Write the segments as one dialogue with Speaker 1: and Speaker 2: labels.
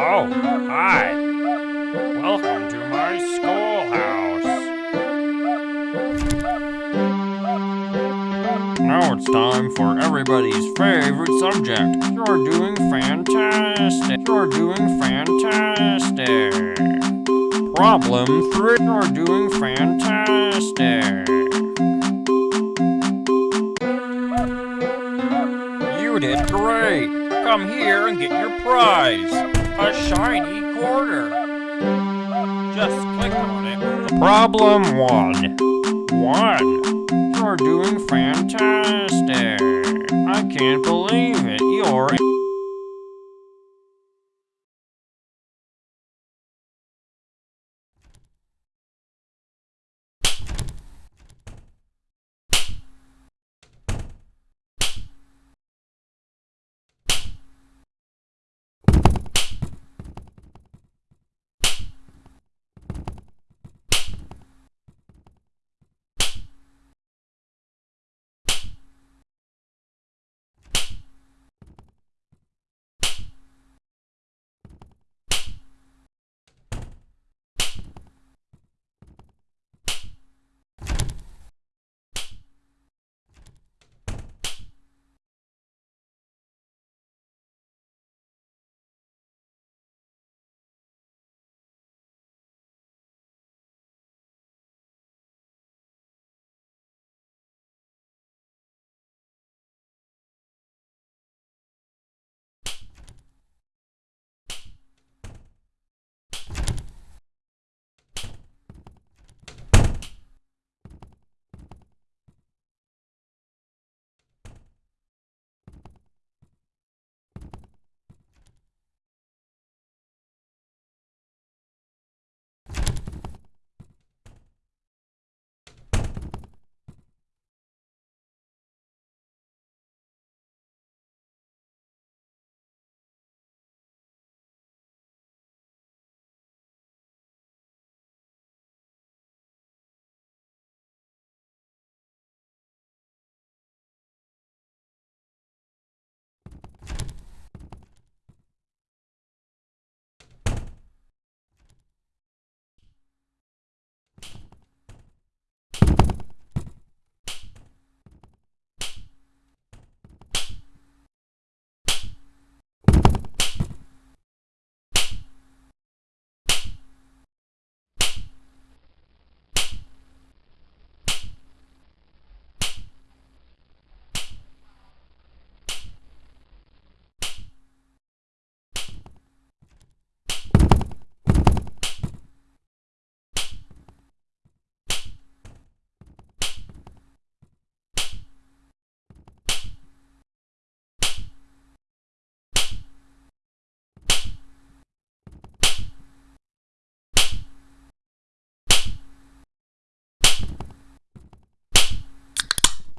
Speaker 1: Oh, hi. Welcome to my schoolhouse. Now it's time for everybody's favorite subject. You're doing fantastic. You're doing fantastic. Problem three. You're doing fantastic. You did great. Come here and get your prize. A shiny quarter. Just click on it. Problem one. One. You're doing fantastic. I can't believe it. You're.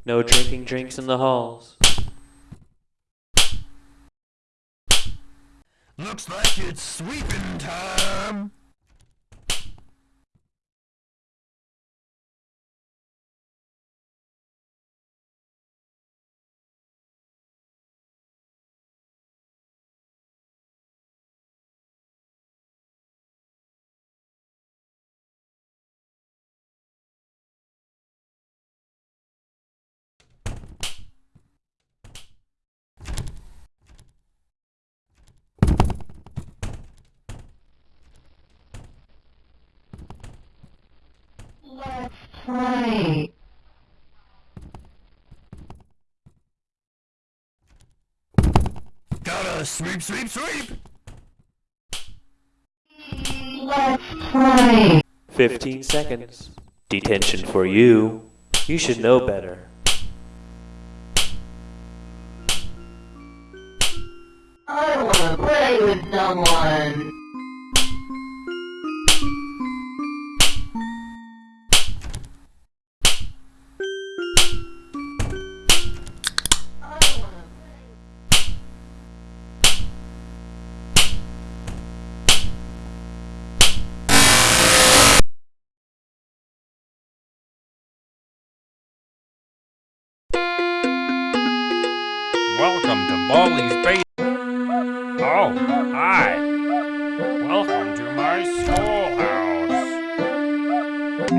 Speaker 2: No drinking drinks in the halls.
Speaker 3: Looks like it's sweeping time.
Speaker 4: Let's play.
Speaker 3: Gotta sweep, sweep, sweep.
Speaker 4: Let's play.
Speaker 2: 15 seconds. Detention for you. You should know better.
Speaker 4: I don't wanna play with someone.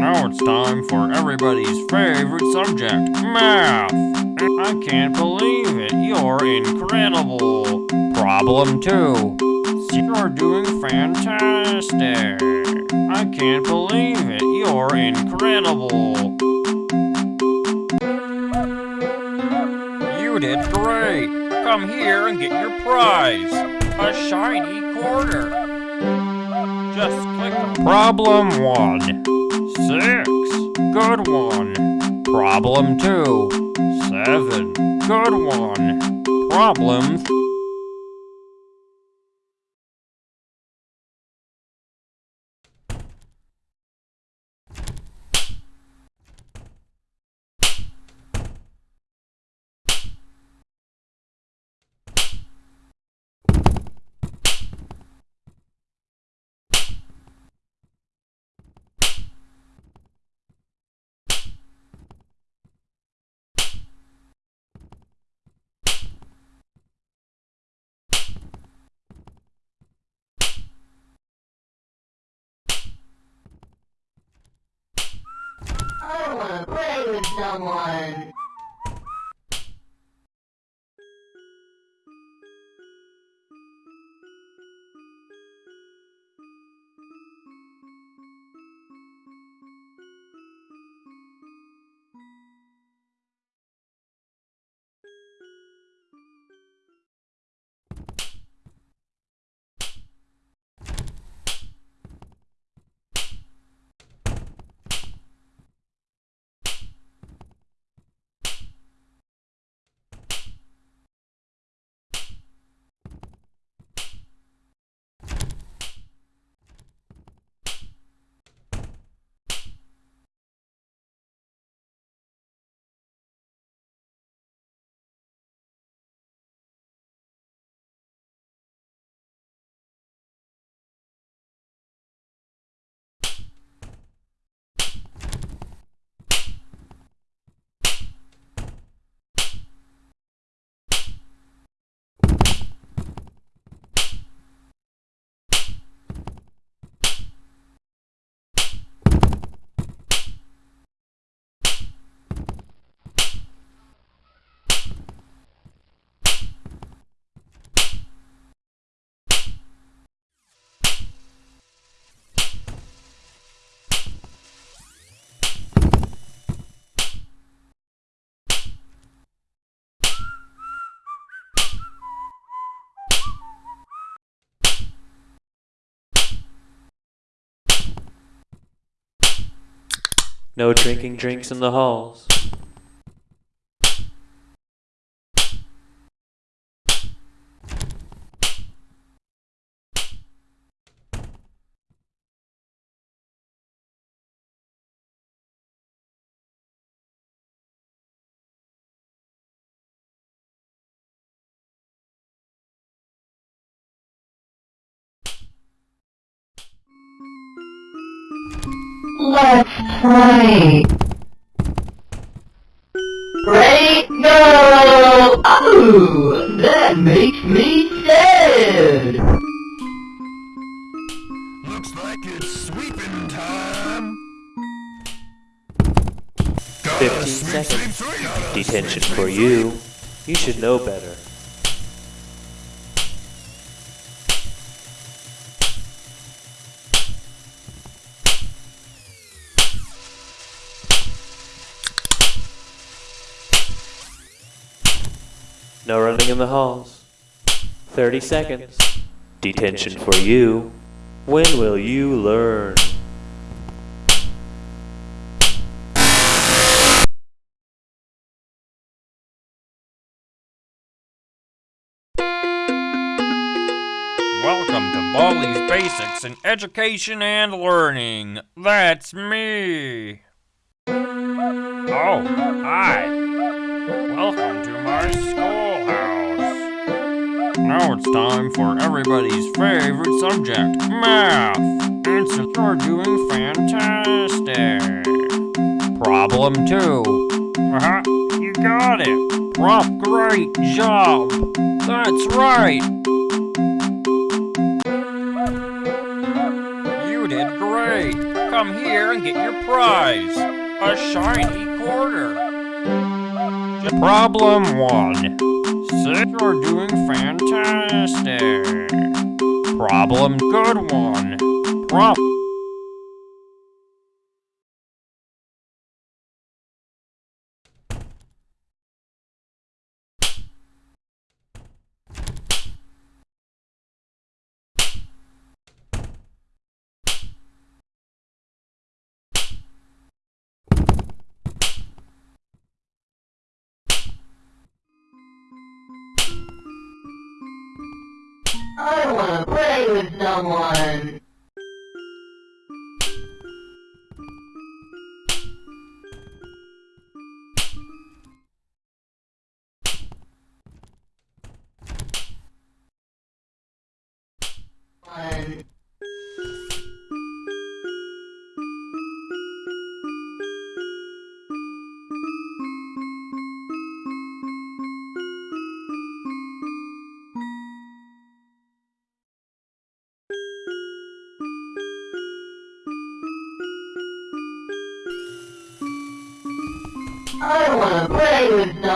Speaker 1: Now it's time for everybody's favorite subject, math. I can't believe it, you're incredible. Problem two. You're doing fantastic. I can't believe it, you're incredible. You did great. Come here and get your prize. A shiny quarter. Just click Problem 1. 6. Good one. Problem 2. 7. Good one. Problem
Speaker 4: wanna play with someone.
Speaker 2: No drinking drinks in the halls.
Speaker 4: Let's play. Ready, go! Oh, that makes me sad.
Speaker 3: Looks like it's sweeping time.
Speaker 2: 15 seconds. Detention for you. You should know better. No running in the halls. 30 seconds. Detention for you. When will you learn?
Speaker 1: Welcome to Baldi's Basics in Education and Learning. That's me. Oh, hi. Welcome to my schoolhouse. Now it's time for everybody's favorite subject, math. And so you're doing fantastic. Problem two. Uh-huh, you got it. Prop, great job. That's right. You did great. Come here and get your prize. A shiny quarter. Problem one. Six, you're doing fantastic. Problem good one. Prob-
Speaker 4: with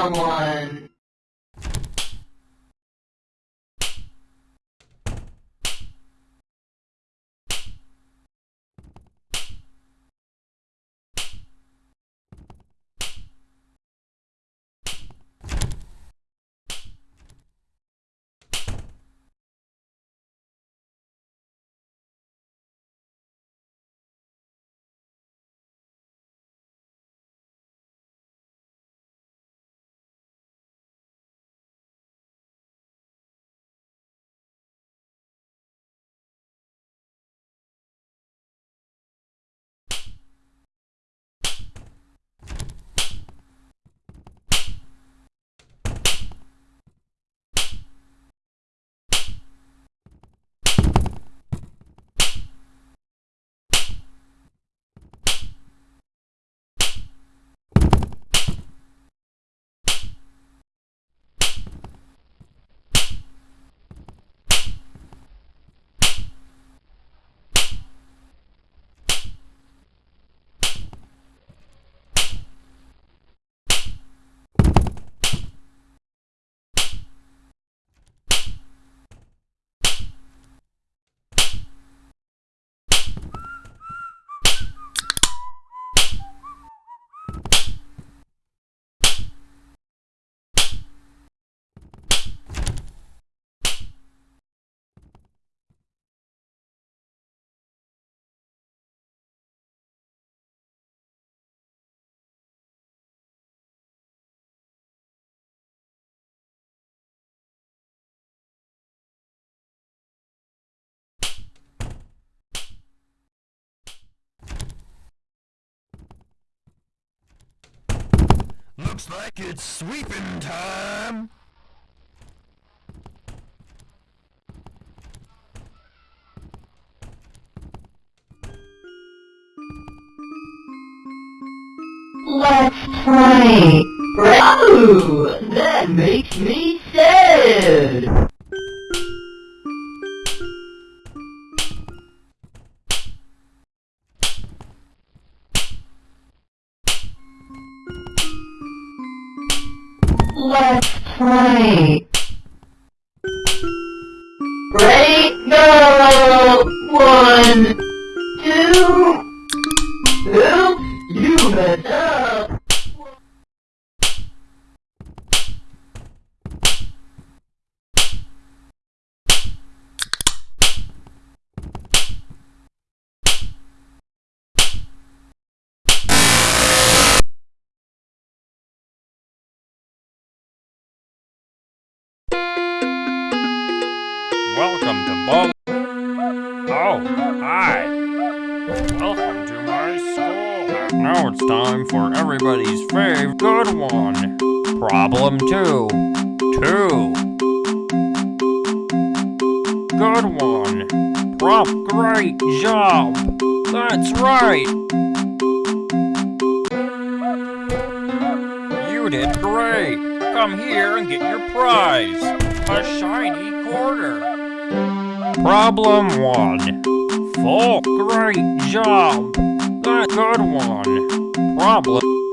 Speaker 4: someone.
Speaker 3: Looks like it's sweeping time.
Speaker 4: Let's play. Ooh, that makes me sad. Ready, go! One, two,
Speaker 1: time for everybody's fave good one. Problem two. Two. Good one. Prop, great job. That's right. You did great. Come here and get your prize. A shiny quarter. Problem one. Full. Great job. That good one. Problem.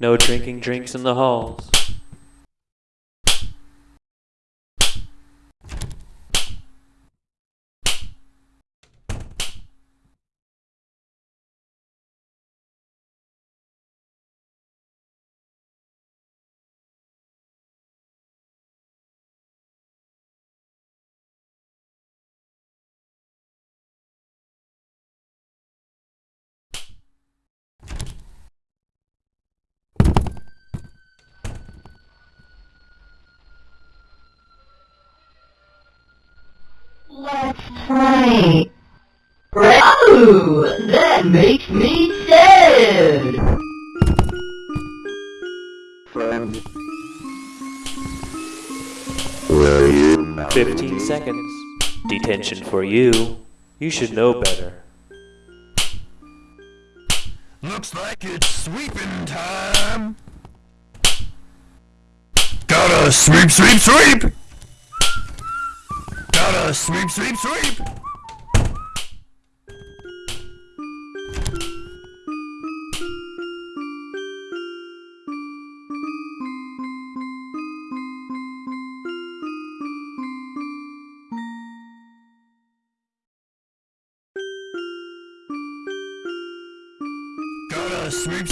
Speaker 2: No drinking drinks in the halls.
Speaker 4: Let's Oh, that makes me sad.
Speaker 3: Friend. Will you marry
Speaker 2: 15 seconds. Detention for you. You should know better.
Speaker 3: Looks like it's sweeping time. Gotta sweep, sweep, sweep! Gotta sweep, sweep, sweep! Gotta sweep,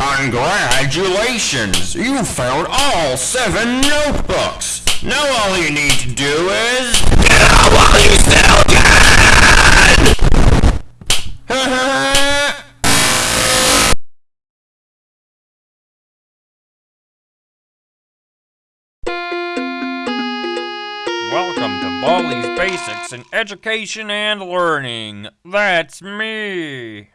Speaker 1: Congratulations! You found all seven notebooks! Now all you need to do is... Now all you still can! Welcome to Baldi's Basics in Education and Learning. That's me!